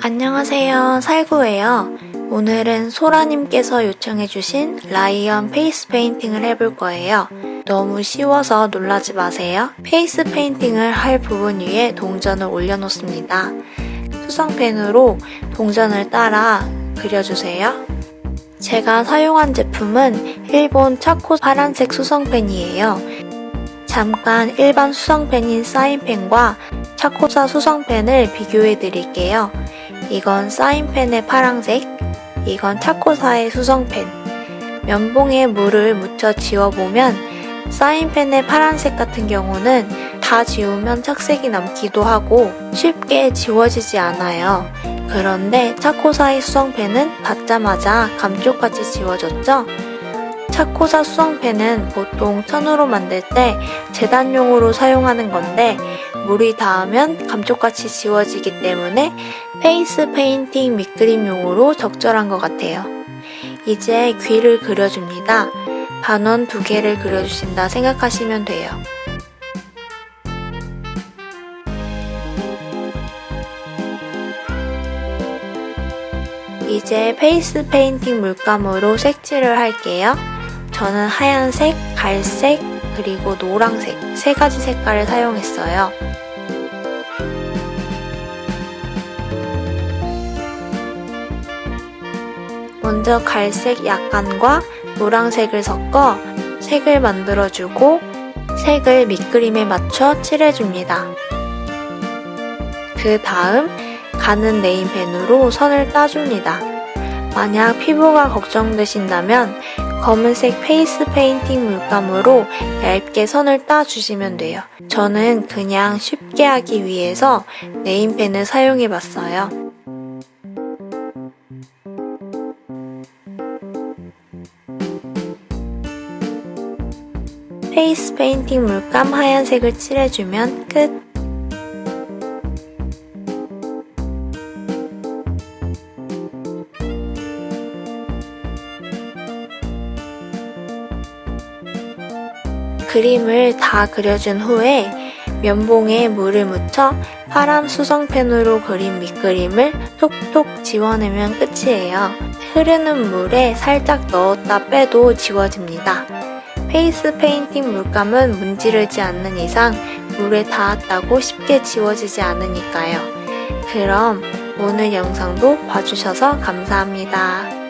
안녕하세요. 살구예요. 오늘은 소라님께서 요청해주신 라이언 페이스 페인팅을 해볼 거예요. 너무 쉬워서 놀라지 마세요. 페이스 페인팅을 할 부분 위에 동전을 올려놓습니다. 수성펜으로 동전을 따라 그려주세요. 제가 사용한 제품은 일본 차코 파란색 수성펜이에요. 잠깐 일반 수성펜인 사인펜과 차코사 수성펜을 비교해 드릴게요 이건 사인펜의 파랑색, 이건 차코사의 수성펜. 면봉에 물을 묻혀 지워보면 사인펜의 파란색 같은 경우는 다 지우면 착색이 남기도 하고 쉽게 지워지지 않아요. 그런데 차코사의 수성펜은 닿자마자 감쪽같이 지워졌죠? 차코사 수성펜은 보통 천으로 만들 때 재단용으로 사용하는 건데 물이 닿으면 감쪽같이 지워지기 때문에 페이스 페인팅 밑그림용으로 적절한 것 같아요. 이제 귀를 그려줍니다. 반원 두 개를 그려주신다 생각하시면 돼요. 이제 페이스 페인팅 물감으로 색칠을 할게요. 저는 하얀색, 갈색, 그리고 노랑색 세 가지 색깔을 사용했어요. 먼저 갈색 약간과 노란색을 섞어 색을 만들어주고 색을 밑그림에 맞춰 칠해줍니다. 그 다음 가는 네임펜으로 선을 따줍니다. 만약 피부가 걱정되신다면 검은색 페이스 페인팅 물감으로 얇게 선을 따주시면 돼요. 저는 그냥 쉽게 하기 위해서 네임펜을 사용해봤어요. 페이스 페인팅 물감 하얀색을 칠해주면 끝! 그림을 다 그려준 후에 면봉에 물을 묻혀 파란 수성펜으로 그린 밑그림을 톡톡 지워내면 끝이에요. 흐르는 물에 살짝 넣었다 빼도 지워집니다. 페이스 페인팅 물감은 문지르지 않는 이상 물에 닿았다고 쉽게 지워지지 않으니까요. 그럼 오늘 영상도 봐주셔서 감사합니다.